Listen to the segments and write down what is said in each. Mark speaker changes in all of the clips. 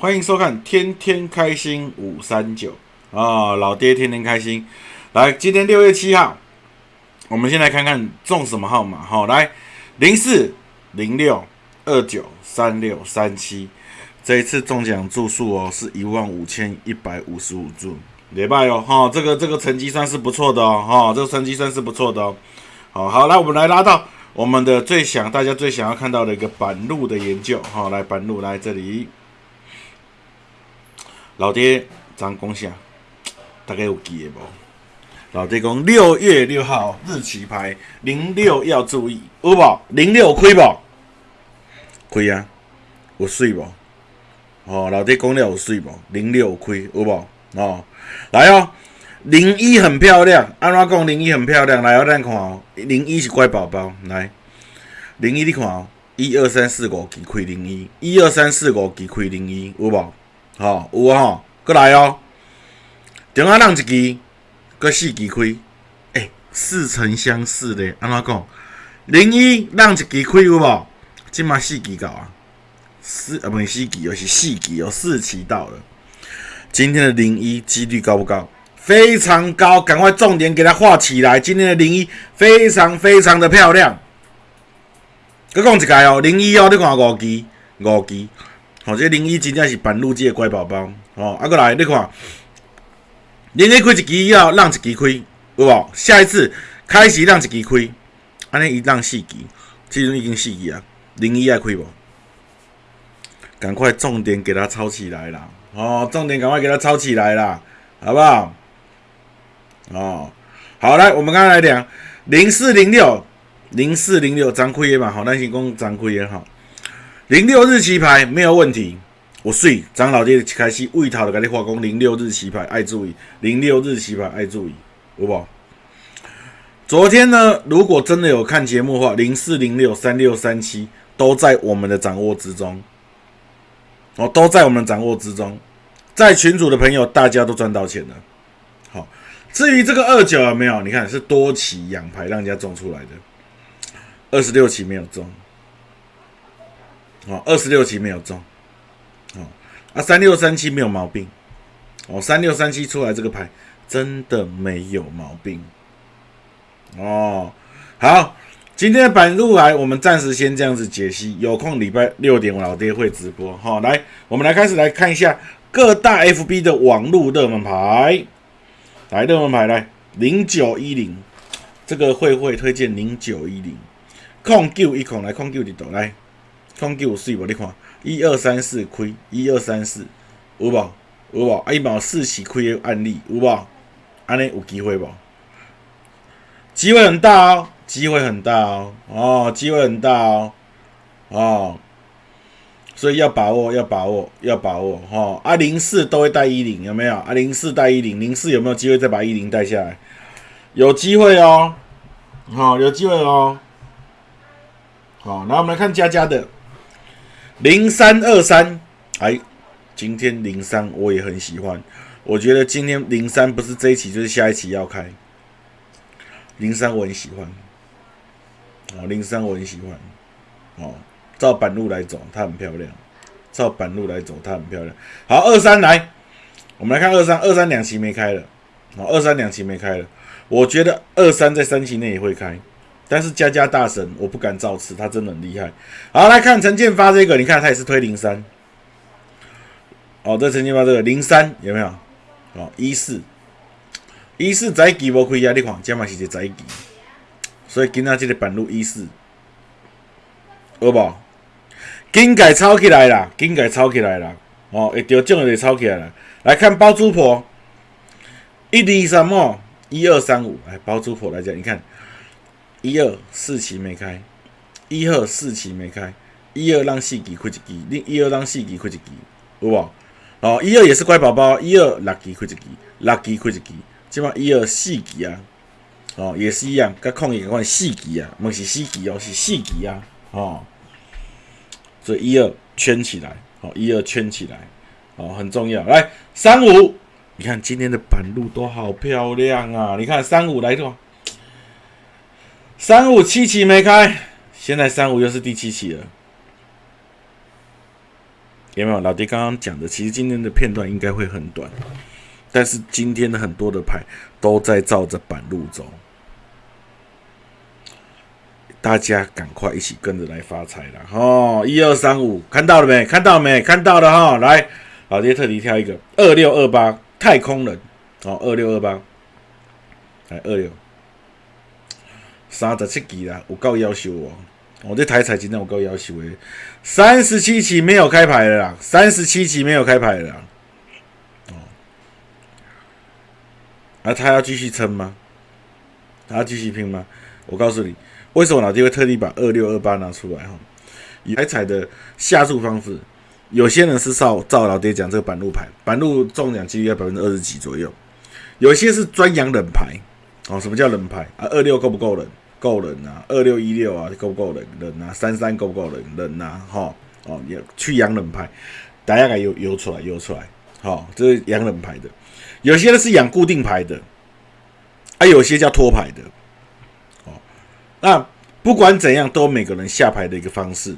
Speaker 1: 欢迎收看《天天开心五三九》啊，老爹天天开心。来，今天六月七号，我们先来看看中什么号码。好，来零四零六二九三六三七，这一次中奖注数哦，是一万五千一百五十五注，礼拜哦，哈，这个这个成绩算是不错的哦，哈，这个成绩算是不错的哦。好好，来我们来拉到我们的最想大家最想要看到的一个板路的研究。好，来板路来这里，老爹咱讲啥，大概有记的无？老爹讲六月六号日期牌零六要注意，有无？零六亏无？亏啊，有水无？哦，老爹讲了有水无？零六亏有无？哦，来哦。零一很漂亮，安怎讲零一很漂亮？来，我咱看哦，零一是乖宝宝。来，零一你看哦，一二三四五支开零一，一二三四五支开零一，有无？吼，有吼，过来哦，中啊让一支，搁四支开，诶，似曾相识咧。安怎讲？零一让一支开有无？即马四支到啊，四啊不是四支，而是四支哦，四期到了。今天的零一几率高不高？非常高，赶快重点给它画起来。今天的零一非常非常的漂亮。再讲一个哦，零一哦，你看五支五支，好，这零一真正是板路机的乖宝宝哦。啊，过来你看，零一开一支以后，让一支开，有无？下一次开始让一支开，安尼一让四支，即阵已经四支啊。零一爱开无？赶快重点给它抄起来啦！哦，重点赶快给它抄起来啦，好不好？哦，好来，我们刚刚来讲零四零六零四零六张亏也嘛，好，那先讲张亏也好，零六日期牌没有问题，我睡张老爹的开始为他的给你化工。零六日期牌爱注意，零六日期牌爱注意，好不好？昨天呢，如果真的有看节目的话，零四零六三六三七都在我们的掌握之中，哦，都在我们掌握之中，在群主的朋友大家都赚到钱了。好至于这个二九有没有？你看是多期养牌让人家中出来的，二十六期没有中，哦，二十六期没有中，哦，啊，三六三七没有毛病，哦，三六三七出来这个牌真的没有毛病，哦，好，今天的板路来，我们暂时先这样子解析，有空礼拜六点我老爹会直播，好，来，我们来开始来看一下各大 FB 的网路热门牌。来热门牌来零九一零，这个会会推荐零九一零，控 Q 一控来控 Q 一度来，控九四无你看，一二三四开，一二三四有无有无？啊伊嘛有四起开的案例有无？安尼有机会无？机会很大哦，机会很大哦，哦，机会很大哦，哦。所以要把握，要把握，要把握哈！啊，零四都会带一零，有没有？啊，零四带一零，零四有没有机会再把一零带下来？有机会哦，好，有机会哦。好，那我们来看佳佳的零三二三，哎，今天零三我也很喜欢，我觉得今天零三不是这一期就是下一期要开，零三我很喜欢，哦，零三我很喜欢，哦。照板路来走，它很漂亮。照板路来走，它很漂亮。好，二三来，我们来看二三，二三两期没开了。哦，二三两期没开了。我觉得二三在三期内也会开，但是家家大神我不敢造次，他真的很厉害。好，来看陈建发这个，你看他也是推零三。哦，这陈建发这个零三有没有？哦，一四一四宅基无开啊？你看，这嘛是一个宅基，所以今仔这个板路一四，好不？金改抄起来啦，金改抄起来啦！哦，会着奖就抄起来啦。来看包租婆，一二三么？一二三五，来包租婆来讲，你看，一二四期没开，一二四期没开，一二让四期开一期，另一二让四期开一期，有无？哦，一二也是乖宝宝，一二六期开一期，六期开一期，即码一二四期啊，哦，也是一样，甲抗疫款四期啊，毋是四期哦，是四期啊，哦。所以一二圈起来，哦，一二圈起来，哦，很重要。来三五，你看今天的板路都好漂亮啊！你看三五来的，三五七期没开，现在三五又是第七期了。有没有？老爹刚刚讲的，其实今天的片段应该会很短，但是今天的很多的牌都在照着板路走，大家赶快一起跟着来发财了哦！一二三五，看到了没？看到没？看到了哈！来，老爹特地挑一个二六二八太空人，哦，二六二八，来二六三十七期啦，有够要求哦！我这台彩今天有够要求诶。三十七期没有开牌了啦，三十七期没有开牌了，哦，那他要继续撑吗？他要继续拼吗？我告诉你，为什么老弟会特地把二六二八拿出来哈？以台彩的下注方式，有些人是照照老爹讲这个板路牌，板路中奖几率要百分之二十几左右，有些是专养冷牌哦。什么叫冷牌啊？二六够不够冷？够冷啊，二六一六啊，够不够冷？冷啊，三三够不够冷？冷啊，哈哦，也去养冷牌，大家给游游出来，游出来，好，这是养冷牌的。有些呢是养固定牌的，啊，有些叫托牌的，哦，那不管怎样，都每个人下牌的一个方式，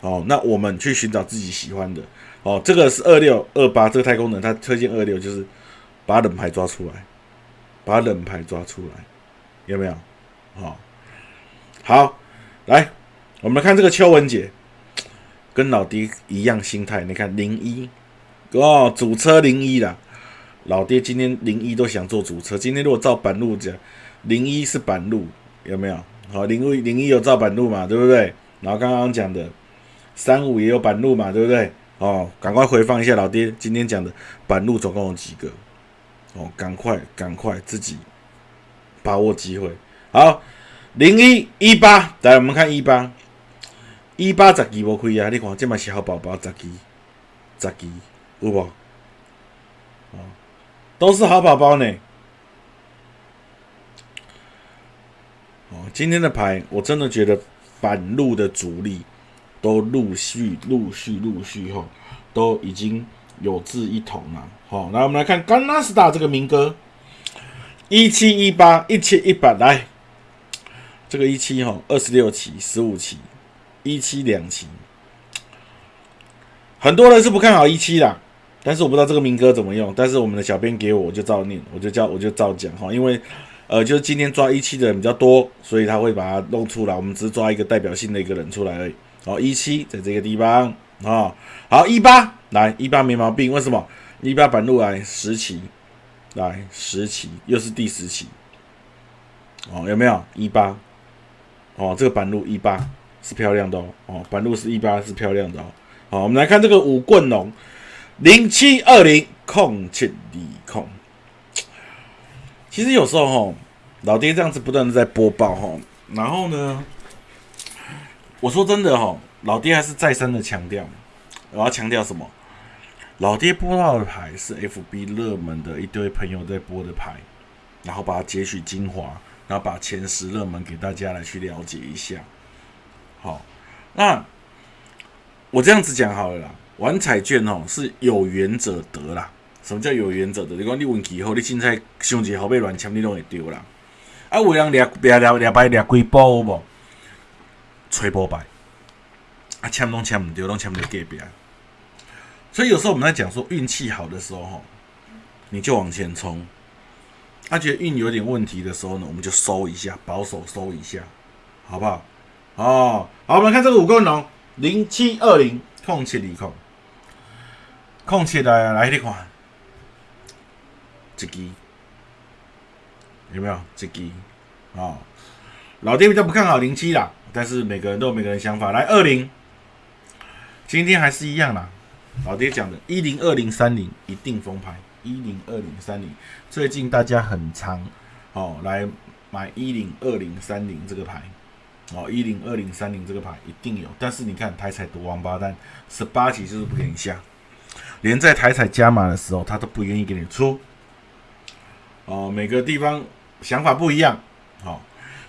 Speaker 1: 哦，那我们去寻找自己喜欢的，哦，这个是二六二八，这个太空人他推荐二六，就是把冷牌抓出来，把冷牌抓出来，有没有？好，好，来，我们看这个邱文杰，跟老爹一样心态。你看零一哦，主车零一啦，老爹今天零一都想做主车。今天如果照板路讲，零一是板路，有没有？好，零一零一有照板路嘛，对不对？然后刚刚讲的三五也有板路嘛，对不对？哦，赶快回放一下老爹今天讲的板路总共有几个？哦，赶快赶快自己把握机会。好，零一一八，来我们看一八，一八十几无亏啊！你看这嘛是好宝宝，十几，十几有无？哦，都是好宝宝呢。哦，今天的牌我真的觉得反路的主力都陆续、陆续、陆续哈，都已经有志一同了。好，来我们来看甘纳斯达这个民歌，一七一八，一千一百来。这个一期哈，二十六期、十五期，一期两期，很多人是不看好一期啦，但是我不知道这个民歌怎么用，但是我们的小编给我，我就照念，我就叫我就照讲哈，因为呃，就是今天抓一期的人比较多，所以他会把它弄出来，我们只是抓一个代表性的一个人出来而已。好，一期在这个地方啊，好一八来一八没毛病，为什么一八板路来十期，来十期又是第十期，哦有没有一八？哦，这个板路一八是漂亮的哦，哦，板路是一八是漂亮的哦。好，我们来看这个五棍龙零七二零控七里控。其实有时候哈，老爹这样子不断的在播报哈，然后呢，我说真的哈，老爹还是再三的强调，我要强调什么？老爹播到的牌是 FB 热门的一堆朋友在播的牌，然后把它截取精华。然后把前十热门给大家来去了解一下。好，那我这样子讲好了啦。玩彩券哦，是有缘者得啦。什么叫有缘者得？你讲你运气好，你凊彩想一后背乱签，你拢会丢啦。啊，有人掠掠掠掠牌掠几波无？吹波牌，啊，签拢签唔丢，拢签唔到隔壁。所以有时候我们在讲说运气好的时候，吼，你就往前冲。他觉得运有点问题的时候呢，我们就收一下，保守收一下，好不好？哦，好，我们看这个五棍龙零七二零空切里空，空切来来，你看，这支有没有？这支啊，老爹比较不看好零七啦，但是每个人都有每个人想法。来二零，今天还是一样啦，老爹讲的，一零二零三零一定封牌。一零二零三零，最近大家很常哦来买一零二零三零这个牌。哦，一零二零三零这个牌一定有，但是你看台彩赌王八蛋，十八级就是不给你下，连在台彩加码的时候他都不愿意给你出。哦，每个地方想法不一样，好，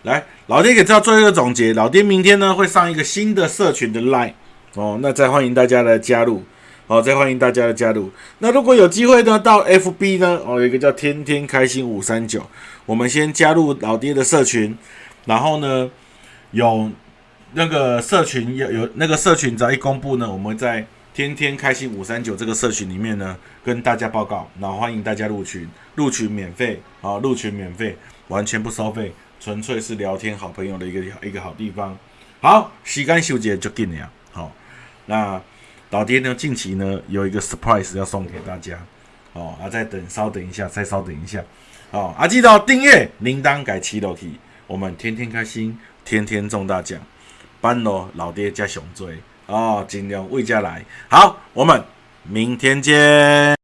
Speaker 1: 来老爹给大家做一个总结，老爹明天呢会上一个新的社群的 line 哦，那再欢迎大家来加入。好，再欢迎大家的加入。那如果有机会呢，到 FB 呢，哦，有一个叫天天开心五三九，我们先加入老爹的社群，然后呢，有那个社群有有那个社群只要一公布呢，我们在天天开心五三九这个社群里面呢，跟大家报告，然后欢迎大家入群，入群免费啊，入群免费，完全不收费，纯粹是聊天好朋友的一个一个好地方。好，时间修结就紧了，好，那老爹呢，近期呢有一个 surprise 要送给大家，哦，啊，再等，稍等一下，再稍等一下，哦，啊，记得订阅铃铛改七楼梯，我们天天开心，天天中大奖，班罗老爹加熊追。哦，尽量未家来。好，我们明天见。